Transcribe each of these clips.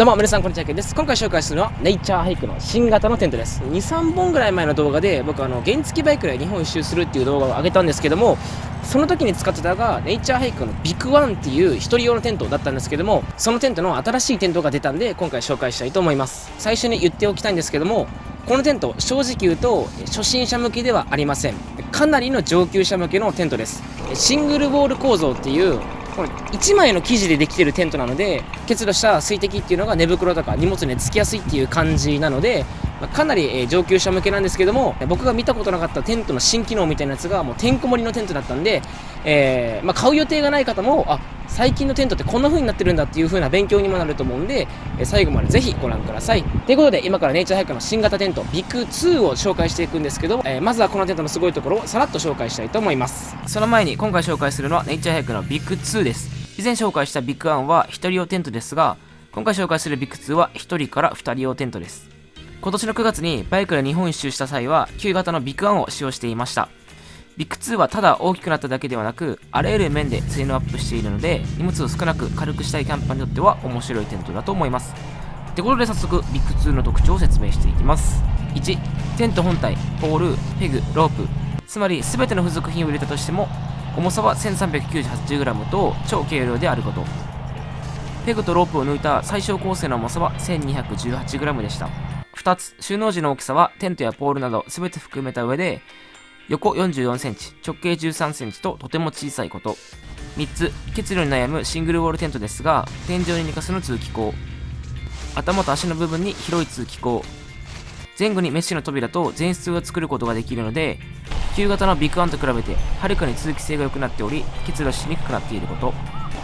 どうも皆さんこんにちはけんです。今回紹介するのはネイチャーハイクの新型のテントです。23本ぐらい前の動画で僕あの原付バイクで日本一周するっていう動画を上げたんですけどもその時に使ってたのがネイチャーハイクのビッグワンっていう一人用のテントだったんですけどもそのテントの新しいテントが出たんで今回紹介したいと思います。最初に言っておきたいんですけどもこのテント正直言うと初心者向けではありません。かなりの上級者向けのテントです。シングルウォール構造っていうこれ1枚の生地でできてるテントなので結露した水滴っていうのが寝袋とか荷物につきやすいっていう感じなのでまかなり上級者向けなんですけども僕が見たことなかったテントの新機能みたいなやつがもうてんこ盛りのテントだったんで、えー、まあ、買う予定がない方もあ最近のテントってこんな風になってるんだっていう風な勉強にもなると思うんでえ最後までぜひご覧ください。ということで今からネイチャーハイクの新型テントビッグ2を紹介していくんですけど、えー、まずはこのテントのすごいところをさらっと紹介したいと思います。その前に今回紹介するのはネイチャーハイクのビッグ2です。以前紹介した VIK1は1人用テントですが今回紹介する VIK2は1人から2人用テントです。今年の9月にバイクで日本一周した際は旧型の VIK1を使用していました。 VIK2はただ大きくなっただけではなくあらゆる面で性能アップしているので荷物を少なく軽くしたいキャンパーにとっては面白いテントだと思います。ってことで早速 VIK2の特徴を説明していきます。1テント本体。ポールペグロープ。つまり全ての付属品を入れたとしても重さは 1398g と超軽量であること。ペグとロープを抜いた最小構成の重さは 1218g でした。2つ収納時の大きさはテントやポールなど全て含めた上で横 44cm 直径 13cm ととても小さいこと。3つ結露に悩むシングルウォールテントですが天井に寝かせの通気口。頭と足の部分に広い通気口。前後にメッシュの扉と前室を作ることができるので旧型の VIK One と比べてはるかに通気性が良くなっており結露しにくくなっていること。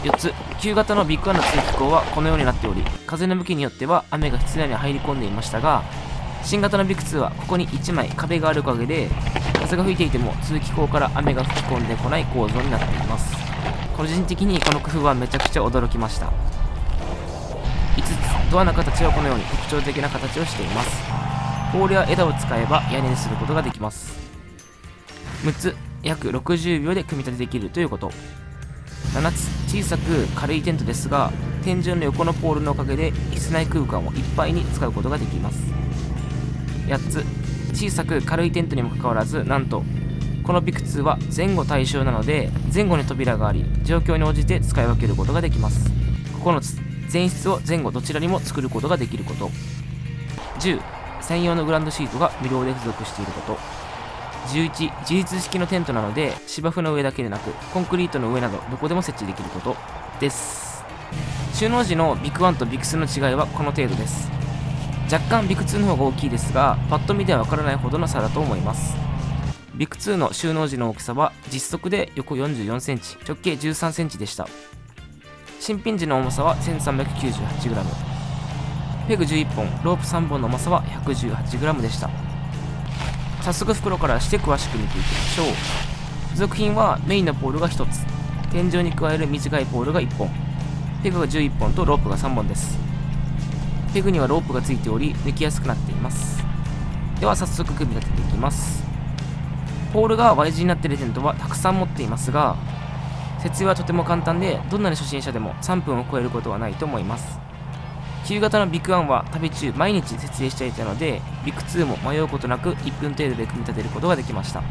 4つ旧型の VIK One の通気口はこのようになっており風の向きによっては雨が室内に入り込んでいましたが新型の VIK2はここに1枚壁があるおかげで風が吹いていても通気口から雨が吹き込んでこない構造になっています。個人的にこの工夫はめちゃくちゃ驚きました。5つドアの形はこのように特徴的な形をしています。ポールや枝を使えば屋根にすることができます。6つ約60秒で組み立てできるということ。7つ小さく軽いテントですが天井の横のポールのおかげで室内空間をいっぱいに使うことができます。8つ。小さく軽いテントにもかかわらずなんとこのビク2は前後対称なので前後に扉があり状況に応じて使い分けることができます。9つ前室を前後どちらにも作ることができること。10専用のグランドシートが無料で付属していること。11自立式のテントなので芝生の上だけでなくコンクリートの上などどこでも設置できることです。収納時のビッグ1とビッグ2の違いはこの程度です。若干ビッグ2の方が大きいですがパッと見ではわからないほどの差だと思います。ビッグ2の収納時の大きさは実測で横 44cm 直径 13cm でした。新品時の重さは 1398g ペグ11本ロープ3本の重さは 118g でした。早速袋からして詳しく見ていきましょう。付属品はメインのポールが1つ。天井に加える短いポールが1本。ペグが11本とロープが3本です。ペグにはロープがついており抜きやすくなっています。では早速組み立てていきます。ポールが Y 字になっているテントはたくさん持っていますが設営はとても簡単でどんなに初心者でも3分を超えることはないと思います。旧型のビッグワンは旅中毎日設営していたのでビッグ2も迷うことなく1分程度で組み立てることができました。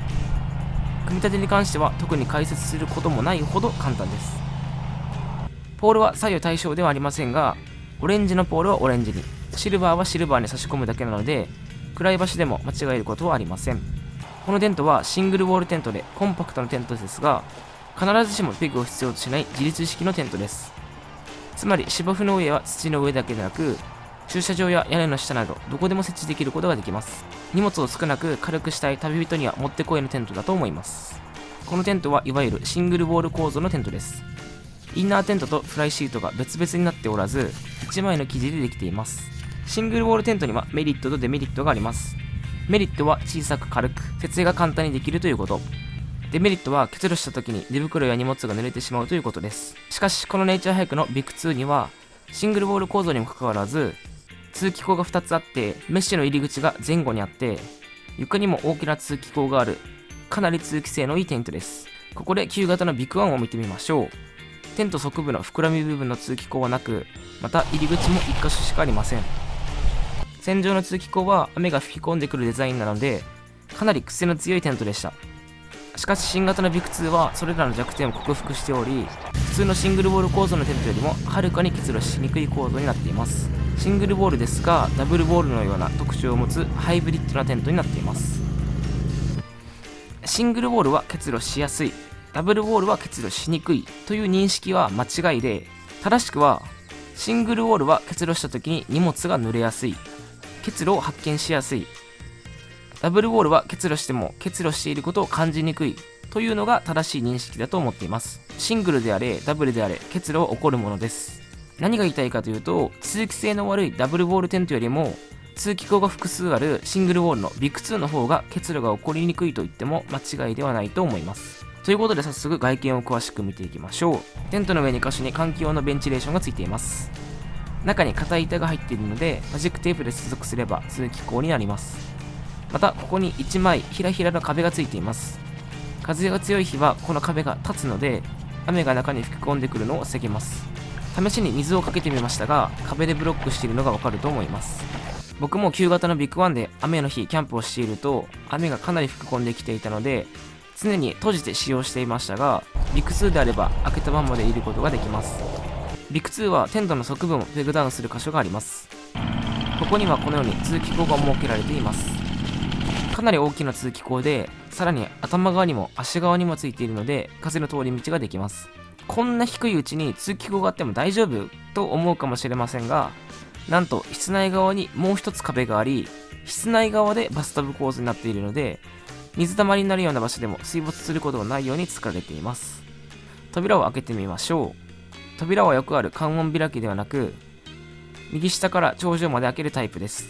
組み立てに関しては特に解説することもないほど簡単です。ポールは左右対称ではありませんがオレンジのポールはオレンジに。シルバーはシルバーに差し込むだけなので暗い場所でも間違えることはありません。このテントはシングルウォールテントでコンパクトなテントですが必ずしもペグを必要としない自立式のテントです。つまり芝生の上は土の上だけでなく駐車場や屋根の下などどこでも設置できることができます。荷物を少なく軽くしたい旅人にはもってこいのテントだと思います。このテントはいわゆるシングルウォール構造のテントです。インナーテントとフライシートが別々になっておらず1枚の生地でできていますシングルウォールテントにはメリットとデメリットがありますメリットは小さく軽く設営が簡単にできるということデメリットは結露した時に寝袋や荷物が濡れてしまうということです。しかし、このネイチャーハイクのビッグ2には、シングルボール構造にもかかわらず、通気口が2つあって、メッシュの入り口が前後にあって、床にも大きな通気口がある、かなり通気性のいいテントです。ここで旧型のビッグ1を見てみましょう。テント側部の膨らみ部分の通気口はなくまた入り口も1箇所しかありません。戦場の通気口は雨が吹き込んでくるデザインなのでかなり癖の強いテントでした。しかし新型のビク2はそれらの弱点を克服しており普通のシングルボール構造のテントよりもはるかに結露しにくい構造になっています。シングルボールですがダブルボールのような特徴を持つハイブリッドなテントになっています。シングルボールは結露しやすい。ダブルボールは結露しにくいという認識は間違いで正しくはシングルウォールは結露した時に荷物が濡れやすい。結露を発見しやすい。ダブルウォールは結露しても結露していることを感じにくいというのが正しい認識だと思っています。シングルであれダブルであれ結露は起こるものです。何が言いたいかというと通気性の悪いダブルボールテントよりも通気口が複数あるシングルウォールのビッグ2の方が結露が起こりにくいと言っても間違いではないと思います。ということで早速外見を詳しく見ていきましょう。テントの上2箇所に換気用のベンチレーションがついています。中に硬い板が入っているのでマジックテープで接続すれば通気口になります。またここに1枚ひらひらの壁がついています。風が強い日はこの壁が立つので雨が中に吹き込んでくるのを防げます。試しに水をかけてみましたが壁でブロックしているのがわかると思います。僕も旧型のビッグワンで雨の日キャンプをしていると雨がかなり吹き込んできていたので常に閉じて使用していましたがビッグ2であれば開けたままでいることができます。ビッグ2はテントの側部もペグダウンする箇所があります。ここにはこのように通気口が設けられています。かなり大きな通気口でさらに頭側にも足側にもついているので風の通り道ができます。こんな低いうちに通気口があっても大丈夫と思うかもしれませんがなんと室内側にもう一つ壁があり室内側でバスタブ構図になっているので水たまりになるような場所でも水没することがないように作られています。扉を開けてみましょう。扉はよくある関音開きではなく右下から頂上まで開けるタイプです。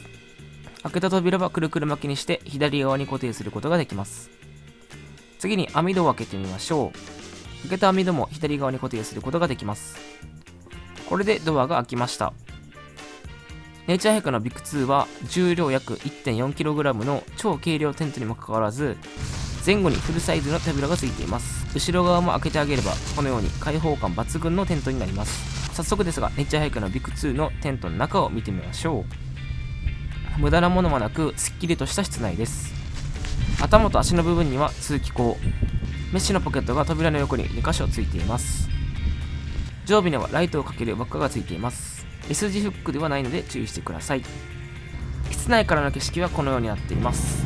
開けた扉はくるくる巻きにして左側に固定することができます。次に網戸を開けてみましょう。開けた網戸も左側に固定することができます。これでドアが開きました。ネイチャーヘイクのビッグ2は重量約 1.4kg の超軽量テントにもかかわらず前後にフルサイズの扉がついています。後ろ側も開けてあげればこのように開放感抜群のテントになります。早速ですがネイチャーヘイクのビッグ2のテントの中を見てみましょう。無駄なものもなくすっきりとした室内です。頭と足の部分には通気口。メッシュのポケットが扉の横に2箇所ついています。上部にはライトをかける輪っかがついています。S 字フックではないので注意してください。室内からの景色はこのようになっています。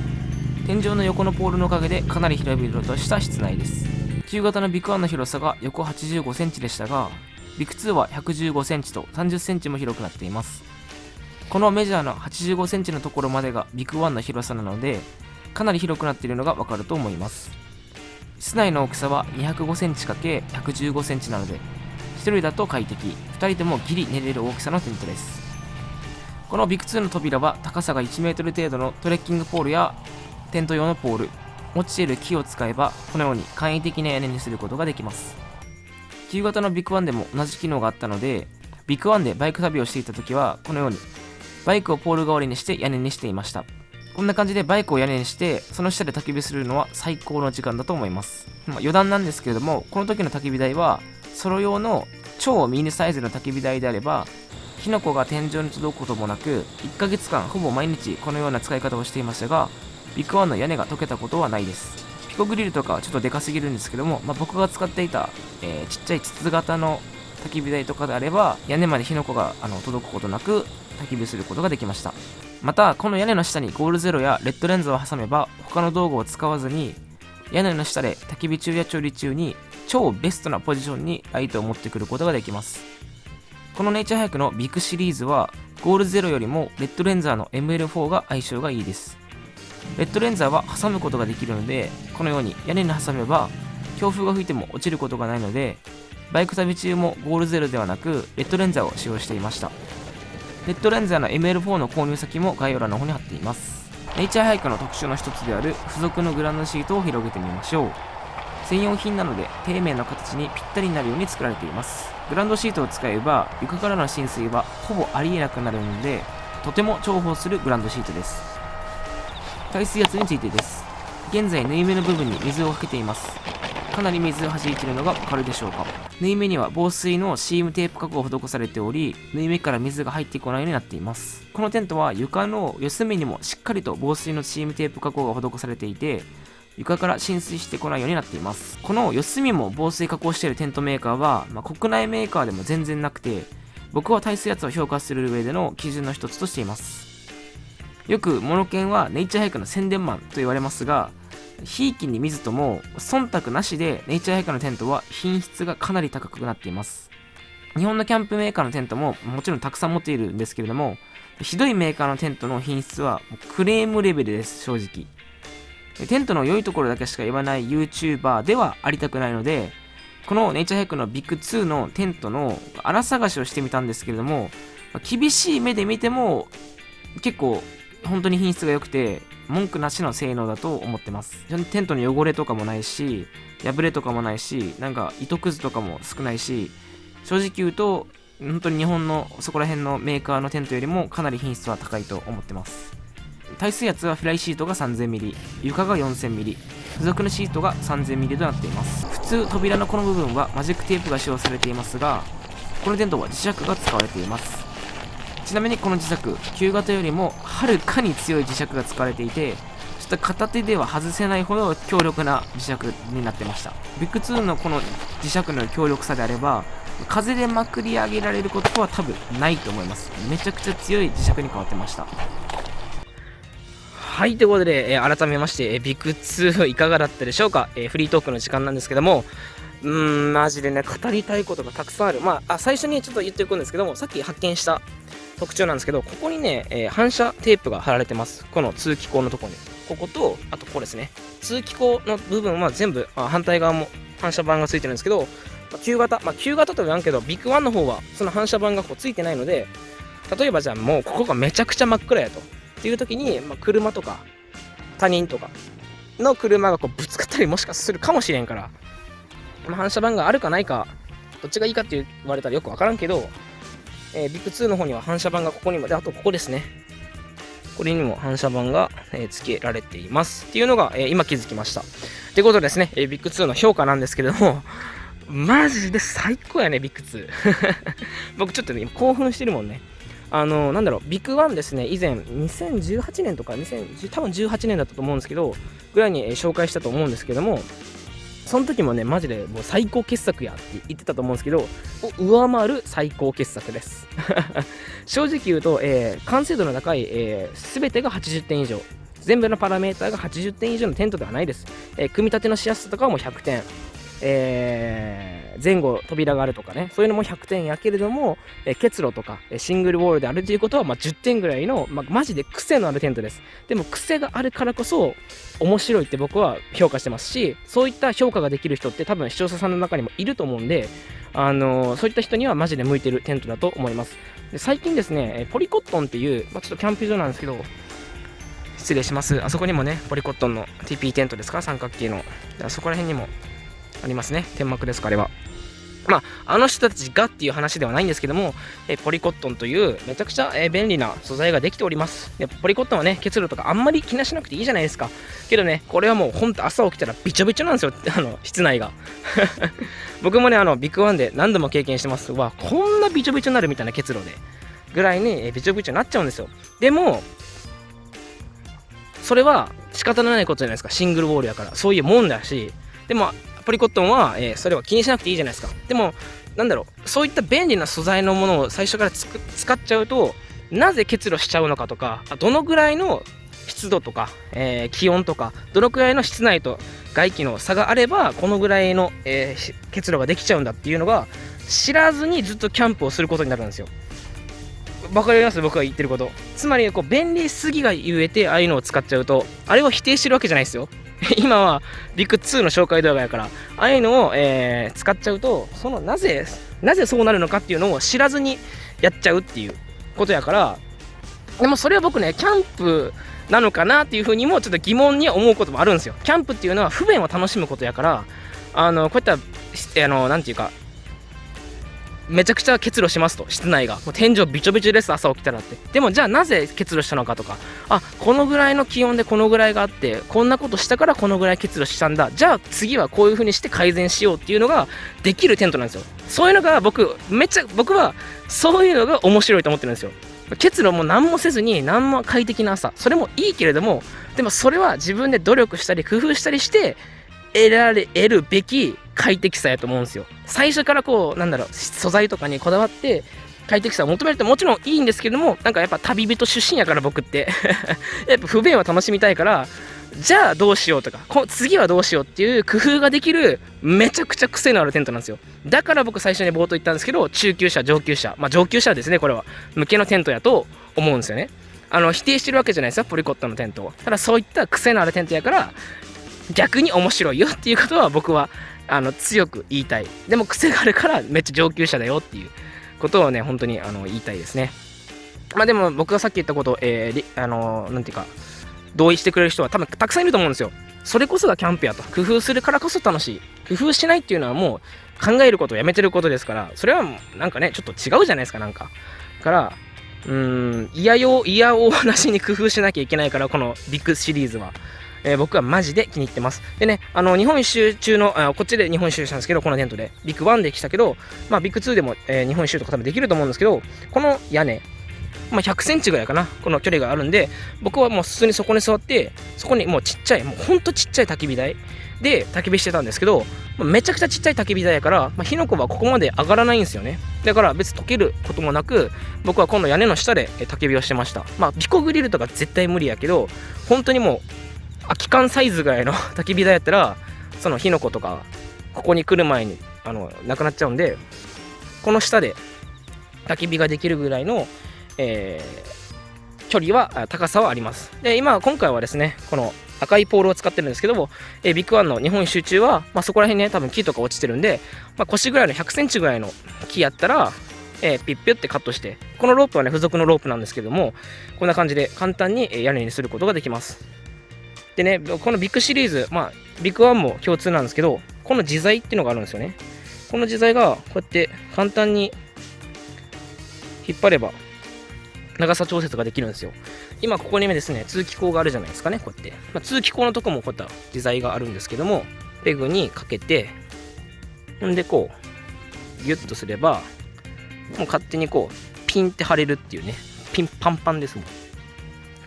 天井の横のポールのおかげでかなり広々とした室内です。旧型のビク1の広さが横85センチでしたがビク2は115センチと30センチも広くなっています。このメジャーの85センチのところまでがビク1の広さなのでかなり広くなっているのがわかると思います。室内の大きさは205センチ ×115 センチなので1人だと快適。2人でもギリ寝れる大きさのテントです。このビク2の扉は高さが 1m 程度のトレッキングポールやテント用のポール。落ちている木を使えばこのように簡易的な屋根にすることができます。旧型のビッグワンでも同じ機能があったのでVIK One でバイク旅をしていた時はこのようにバイクをポール代わりにして屋根にしていました。こんな感じでバイクを屋根にしてその下で焚き火するのは最高の時間だと思います、まあ、余談なんですけれどもこの時の焚き火台はソロ用の超ミニサイズの焚き火台であれば火の粉が天井に届くこともなく1ヶ月間ほぼ毎日このような使い方をしていましたが VIK One の屋根が溶けたことはないです。ピコグリルとかちょっとでかすぎるんですけども、まあ、僕が使っていた、えー、ちっちゃい筒型の焚き火台とかであれば屋根まで火の粉があの届くことなく焚き火することができました。またこの屋根の下にゴールゼロやレッドレンズを挟めば他の道具を使わずに屋根の下で焚き火中や調理中に超ベストなポジションにライトを持ってくることができます。このネイチャーハイクのビッグシリーズはゴールゼロよりもレッドレンザーの ML4 が相性がいいです。レッドレンザーは挟むことができるのでこのように屋根に挟めば強風が吹いても落ちることがないのでバイク旅中もゴールゼロではなくレッドレンザーを使用していました。レッドレンザーの ML4 の購入先も概要欄の方に貼っています。ネイチャーハイクの特徴の一つである付属のグランドシートを広げてみましょう。専用品なので底面の形にぴったりになるように作られています。グランドシートを使えば床からの浸水はほぼありえなくなるのでとても重宝するグランドシートです。耐水圧についてです。現在縫い目の部分に水をかけています。かなり水を弾いているのがわかるでしょうか？縫い目には防水のシームテープ加工が施されており縫い目から水が入ってこないようになっています。このテントは床の四隅にもしっかりと防水のシームテープ加工が施されていて床から浸水してこないようになっています。この四隅も防水加工しているテントメーカーは、まあ、国内メーカーでも全然なくて僕は耐水圧を評価する上での基準の一つとしています。よくモノケンはネイチャーハイクの宣伝マンと言われますがひいきに見ずとも忖度なしでネイチャーハイクのテントは品質がかなり高くなっています。日本のキャンプメーカーのテントももちろんたくさん持っているんですけれどもひどいメーカーのテントの品質はクレームレベルです正直。テントの良いところだけしか言わない YouTuber ではありたくないのでこのネイチャーハイクのビッグ2のテントの荒探しをしてみたんですけれども厳しい目で見ても結構本当に品質が良くて文句なしの性能だと思ってます。テントの汚れとかもないし破れとかもないしなんか糸くずとかも少ないし正直言うと本当に日本のそこら辺のメーカーのテントよりもかなり品質は高いと思ってます。耐水圧はフライシートが 3000mm 床が 4000mm 付属のシートが 3000mm となっています。普通扉のこの部分はマジックテープが使用されていますがこのテントは磁石が使われています。ちなみにこの磁石旧型よりもはるかに強い磁石が使われていてちょっと片手では外せないほど強力な磁石になってました。ビッグ2のこの磁石の強力さであれば風でまくり上げられることは多分ないと思います。めちゃくちゃ強い磁石に変わってました。はい、ということで、えー、改めまして、えー、ビッグ2 いかがだったでしょうか、えー、フリートークの時間なんですけども、うーん、マジでね、語りたいことがたくさんある。まあ、あ最初にちょっと言っておくんですけども、さっき発見した特徴なんですけど、ここにね、え反射テープが貼られてます。この通気口のところに。ここと、あとここですね。通気口の部分は全部、あ反対側も反射板がついてるんですけど、まあ、旧型、まあ、旧型とは言わんけど、ビッグワンの方は、その反射板がこうついてないので、例えばじゃあもうここがめちゃくちゃ真っ暗やと。っていう時に、まあ、車とか他人とかの車がこうぶつかったりもしかするかもしれんから、まあ、反射板があるかないかどっちがいいかって言われたらよくわからんけど、えー、ビッグ2の方には反射板がここにもであとここですね。これにも反射板が、えー、付けられています。っていうのが、えー、今気づきました。ってことですね、えー、ビッグ2の評価なんですけれどもマジで最高やねビッグ2 僕ちょっとね興奮してるもんね。あのなんだろう、ビッグワンですね、以前、2018年とか、2010多分18年だったと思うんですけど、ぐらいに紹介したと思うんですけども、その時もね、マジでもう最高傑作やって言ってたと思うんですけど、上回る最高傑作です。正直言うと、えー、完成度の高い、えー、全てが80点以上。全部のパラメーターが80点以上のテントではないです。えー、組み立てのしやすさとかはもう100点。えー、前後扉があるとかね、そういうのも100点やけれども、え、結露とか、えシングルウォールであるということは、まあ、10点ぐらいの、まあ、マジで癖のあるテントです。でも癖があるからこそ、面白いって僕は評価してますし、そういった評価ができる人って多分視聴者さんの中にもいると思うんで、あのー、そういった人にはマジで向いてるテントだと思います。で最近ですね、ポリコットンっていう、まあ、ちょっとキャンプ場なんですけど、失礼します。あそこにもね、ポリコットンの TP テントですか？三角形のあ。そこら辺にもありますね。天幕ですか、あれは。まあ、あの人たちがっていう話ではないんですけども、えポリコットンというめちゃくちゃ、え便利な素材ができております。でポリコットンはね、結露とかあんまり気にしなくていいじゃないですか。けどね、これはもうほんと朝起きたらびちょびちょなんですよ、あの、室内が。僕もね、あの、ビッグワンで何度も経験してます。わ、こんなびちょびちょになるみたいな結露で。ぐらいに、えびちょびちょになっちゃうんですよ。でも、それは仕方のないことじゃないですか。シングルウォールやから。そういうもんだし、でも、ポリコットンは、えー、それは気にしなくていいじゃないですか。でも、なんだろう、そういった便利な素材のものを最初から使っちゃうと、なぜ結露しちゃうのかとか、どのぐらいの湿度とか、えー、気温とか、どのくらいの室内と外気の差があれば、このぐらいの、えー、結露ができちゃうんだっていうのが、知らずにずっとキャンプをすることになるんですよ。わかります？僕が言ってること。つまり、こう、便利すぎがゆえて、ああいうのを使っちゃうと、あれを否定してるわけじゃないですよ。今はビッグ2の紹介動画やから、ああいうのを、えー、使っちゃうと、そのなぜ、なぜそうなるのかっていうのを知らずにやっちゃうっていうことやから、でもそれは僕ね、キャンプなのかなっていうふうにもちょっと疑問に思うこともあるんですよ。キャンプっていうのは不便を楽しむことやから、あの、こういった、あの、なんていうか、めちゃくちゃ結露しますと室内が。もう天井びちょびちょです朝起きたらって。でもじゃあなぜ結露したのかとか。あこのぐらいの気温でこのぐらいがあってこんなことしたからこのぐらい結露したんだ。じゃあ次はこういう風にして改善しようっていうのができるテントなんですよ。そういうのが僕めっちゃ僕はそういうのが面白いと思ってるんですよ。結露も何もせずに何も快適な朝。それもいいけれどもでもそれは自分で努力したり工夫したりして得られ得るべき快適さやと思うんですよ。最初からこうなんだろう素材とかにこだわって快適さを求めるってもちろんいいんですけどもなんかやっぱ旅人出身やから僕って。やっぱ不便を楽しみたいからじゃあどうしようとかこ次はどうしようっていう工夫ができるめちゃくちゃ癖のあるテントなんですよ。だから僕最初に冒頭言ったんですけど中級者上級者まあ上級者ですねこれは。向けのテントやと思うんですよね。あの否定してるわけじゃないですよポリコットのテントを。ただそういった癖のあるテントやから逆に面白いよっていうことは僕はあの強く言いたい。でも癖があるからめっちゃ上級者だよっていうことをね本当にあの言いたいですね。まあでも僕がさっき言ったこと、えー、あのなんていうか同意してくれる人は多分たくさんいると思うんですよ。それこそがキャンプやと。工夫するからこそ楽しい。工夫しないっていうのはもう考えることをやめてることですから。それはなんかねちょっと違うじゃないですかなんか。からうーん嫌よ嫌おなしに工夫しなきゃいけないからこのビッグシリーズは。えー、僕はマジで気に入ってます。でね、あの、日本一周中の、あこっちで日本一周したんですけど、このテントで、ビッグ1で来たけど、まあ、ビッグ2でも、えー、日本一周とか多分できると思うんですけど、この屋根、まあ、100センチぐらいかな、この距離があるんで、僕はもう普通にそこに座って、そこにもうちっちゃい、もうほんとちっちゃい焚き火台で焚き火してたんですけど、まあ、めちゃくちゃちっちゃい焚き火台やから、まあ、火の粉はここまで上がらないんですよね。だから別に溶けることもなく、僕は今度屋根の下で焚き火をしてました。まあ、ピコグリルとか絶対無理やけど、本当にもう、空き缶サイズぐらいの 焚き火台やったらその火の粉とかここに来る前にあのなくなっちゃうんでこの下で焚き火ができるぐらいの、えー、距離は高さはあります。で今今回はですねこの赤いポールを使ってるんですけども、えー、ビッグワンの日本一周中は、まあ、そこら辺ね多分木とか落ちてるんで、まあ、腰ぐらいの100センチぐらいの木やったらえー、ピッピュってカットしてこのロープはね付属のロープなんですけどもこんな感じで簡単に屋根にすることができます。でね、このビッグシリーズ、まあ、ビッグワンも共通なんですけど、この自在っていうのがあるんですよね。この自在がこうやって簡単に引っ張れば長さ調節ができるんですよ。今ここにですね、通気口があるじゃないですかね、こうやって。まあ、通気口のとこもこういった自在があるんですけども、ペグにかけて、ほんでこう、ギュッとすれば、もう勝手にこう、ピンって貼れるっていうね、ピンパンパンですもん。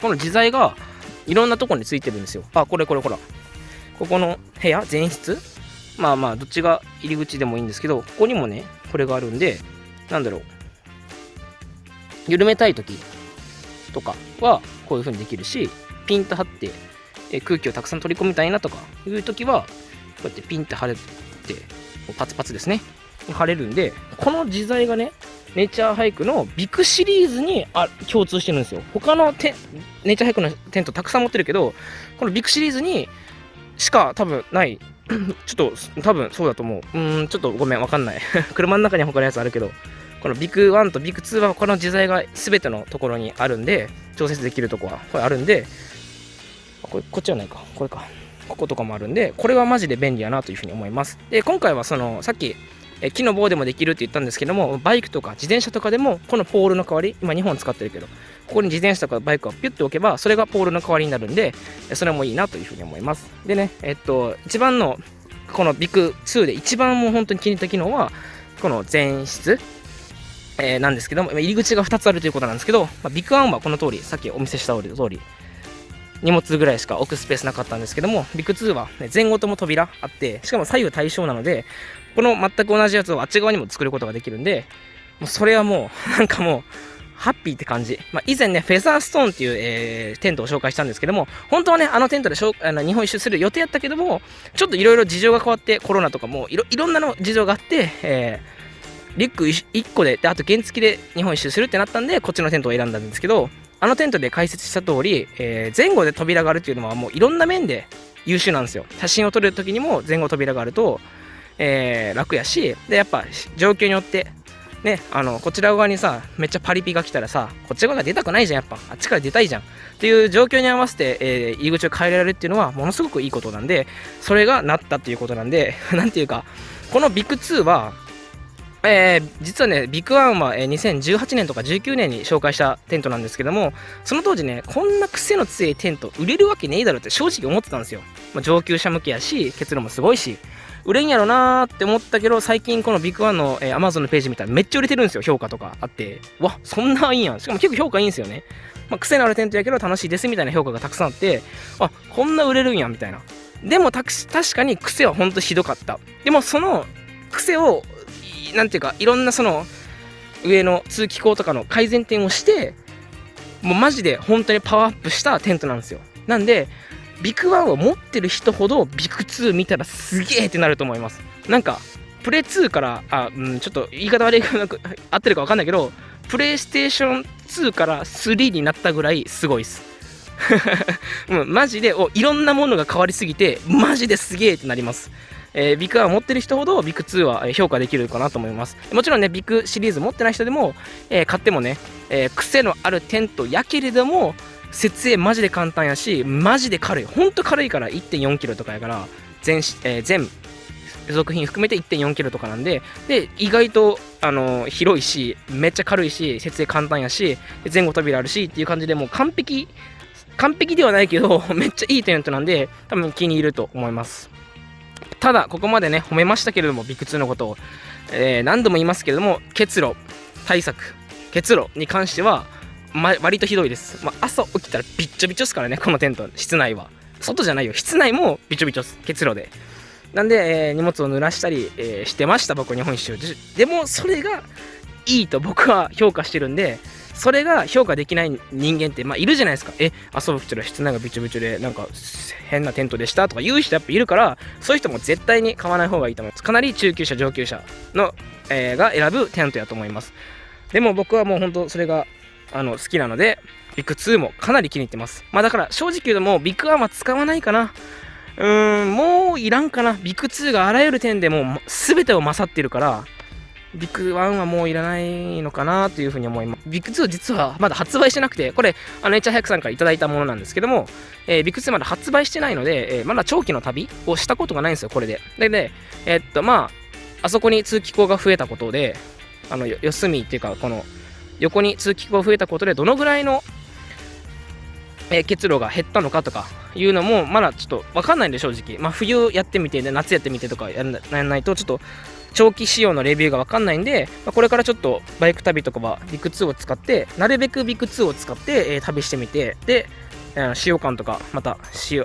この自在がいろんなとこについてるんですよ。あ、これこれほら。ここの部屋、前室？まあまあ、どっちが入り口でもいいんですけど、ここにもね、これがあるんで、なんだろう。緩めたい時とかは、こういう風にできるし、ピンと張って、え空気をたくさん取り込みたいなとかいう時は、こうやってピンって貼れて、パツパツですね。貼れるんで、この自在がね、ネイチャーハイクのビクシリーズにあ共通してるんですよ。他のテネイチャーハイクのテントたくさん持ってるけど、このビクシリーズにしか多分ない。ちょっと多分そうだと思う。うん、ちょっとごめん、わかんない。車の中に他のやつあるけど、このビク1とビク2はこの自在が全てのところにあるんで、調節できるとこはこれあるんで、これこっちはないか、これか。こことかもあるんで、これはマジで便利やなというふうに思います。で、今回はその、さっきえ木の棒でもできるって言ったんですけどもバイクとか自転車とかでもこのポールの代わり今2本使ってるけどここに自転車とかバイクをピュッて置けばそれがポールの代わりになるんでそれもいいなというふうに思います。でねえっと一番のこのビッグ2で一番もう本当に気に入った機能はこの前室えー、なんですけども入り口が2つあるということなんですけど、まあ、ビッグワンはこの通りさっきお見せした通り荷物ぐらいしか置くスペースなかったんですけどもビッグ2は、ね、前後とも扉あってしかも左右対称なのでこの全く同じやつをあっち側にも作ることができるんで、もうそれはもう、なんかもう、ハッピーって感じ。まあ、以前ね、フェザーストーンっていう、えー、テントを紹介したんですけども、本当はね、あのテントであの日本一周する予定やったけども、ちょっといろいろ事情が変わって、コロナとかもいろいろんなの事情があって、えー、リュック1個で、であと原付で日本一周するってなったんで、こっちのテントを選んだんですけど、あのテントで解説した通り、えー、前後で扉があるっていうのはもういろんな面で優秀なんですよ。写真を撮るときにも前後扉があると、えー、楽やしでやっぱ状況によってねあのこちら側にさめっちゃパリピが来たらさこっち側が出たくないじゃんやっぱあっちから出たいじゃんっていう状況に合わせて、えー、入り口を変えられるっていうのはものすごくいいことなんでそれがなったっていうことなんで なんていうかこのビッグ2はえー、実はね、 VIK One は、えー、2018年とか19年に紹介したテントなんですけども、その当時ね、こんな癖の強いテント売れるわけねえだろって正直思ってたんですよ。まあ、上級者向けやし、結露もすごいし、売れんやろなーって思ったけど、最近この VIK One の、えー、Amazon のページ見たらめっちゃ売れてるんですよ、評価とかあって。わ、そんないいやん。しかも結構評価いいんですよね。まあ、癖のあるテントやけど楽しいですみたいな評価がたくさんあって、あ、こんな売れるんやん、みたいな。でも確かに癖はほんとひどかった。でもその癖をなんていうかいろんなその上の通気口とかの改善点をしてもうマジで本当にパワーアップしたテントなんですよ。なんでビクワンを持ってる人ほどビク2見たらすげえってなると思います。なんかプレイ2からあ、うん、ちょっと言い方悪いかなく合ってるか分かんないけどプレイステーション2から3になったぐらいすごいっす。う、マジでおいろんなものが変わりすぎてマジですげえってなります。えー、ビッグ1持ってる人ほどビッグ2は評価できるかなと思います。もちろんねビッグシリーズ持ってない人でも、えー、買ってもね、えー、癖のあるテントやけれども設営マジで簡単やしマジで軽い。ほんと軽いから1 4キロとかやから全,、えー、全付属品含めて1 4キロとかなんでで意外とあの広いしめっちゃ軽いし設営簡単やし前後扉あるしっていう感じでもう完璧完璧ではないけど めっちゃいいテントなんで多分気に入ると思います。ただ、ここまでね、褒めましたけれども、ビッグ2のことを、えー、何度も言いますけれども、結露対策、結露に関しては、ま、割とひどいです。まあ、朝起きたらびっちょびちょですからね、このテント、室内は。外じゃないよ、室内もびちょびちょです、結露で。なんで、えー、荷物を濡らしたり、えー、してました、僕、日本一周。でも、それがいいと僕は評価してるんで、それが評価できない人間って、まあ、いるじゃないですか。え、遊ぶ人は室内がびちょびちょで、なんか変なテントでしたとか言う人やっぱいるから、そういう人も絶対に買わない方がいいと思います。かなり中級者、上級者の、えー、が選ぶテントやと思います。でも僕はもう本当それがあの好きなので、ビッグ2もかなり気に入ってます。まあだから正直言うともうビッグ1は使わないかな。うーん、もういらんかな。ビッグ2があらゆる点でもう全てを勝ってるから、ビッグ1はもういらないのかなというふうに思います。ビッグ2実はまだ発売してなくて、これ、あの、HR クさんからいただいたものなんですけども、えー、ビッグ2まだ発売してないので、えー、まだ長期の旅をしたことがないんですよ、これで。で、で、えー、っと、まあ、あそこに通気口が増えたことで、あの、四隅っていうか、この、横に通気口が増えたことで、どのぐらいの、えー、結露が減ったのかとかいうのもまだちょっと分かんないんで正直まあ冬やってみて、ね、夏やってみてとかやらないとちょっと長期仕様のレビューが分かんないんで、まあ、これからちょっとバイク旅とかはビッグ2を使ってなるべくビッグ2を使って、えー、旅してみてで使用感とかまた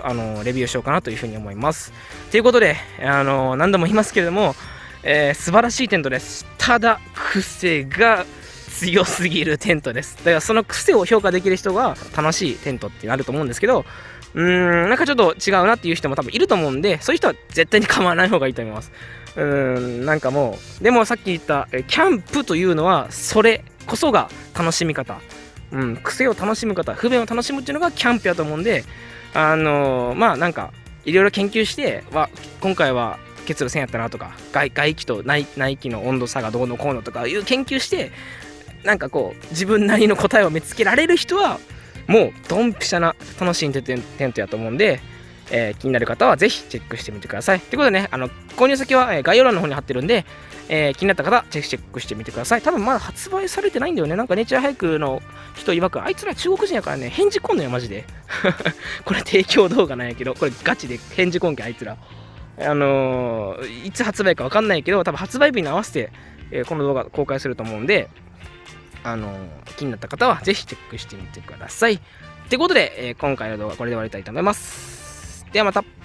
あのレビューしようかなというふうに思います。ということであの何度も言いますけれども、えー、素晴らしいテントです。ただ癖が強すぎるテントです。だからその癖を評価できる人が楽しいテントってなると思うんですけどうーんなんかちょっと違うなっていう人も多分いると思うんでそういう人は絶対に構わない方がいいと思います。うんなんかもうでもさっき言ったキャンプというのはそれこそが楽しみ方、うん、癖を楽しむ方不便を楽しむっていうのがキャンプやと思うんであのー、まあなんかいろいろ研究しては今回は結露線やったなとか外外気と内内気の温度差がどうのこうのとかいう研究してなんかこう自分なりの答えを見つけられる人はもうドンピシャな楽しいテントやと思うんでえー、気になる方はぜひチェックしてみてください。ということでね、あの購入先は、え概要欄の方に貼ってるんで、えー、気になった方、ぜひチェックしてみてください。多分まだ発売されてないんだよね。なんかネイチャーハイクの人曰く、あいつら中国人やからね、返事こんのよ、マジで。これ提供動画なんやけど、これガチで返事こんけ、あいつら。あのー、いつ発売かわかんないけど、多分発売日に合わせて、え、この動画公開すると思うんで、あの、気になった方はぜひチェックしてみてください。ということで、え今回の動画はこれで終わりたいと思います。ではまた。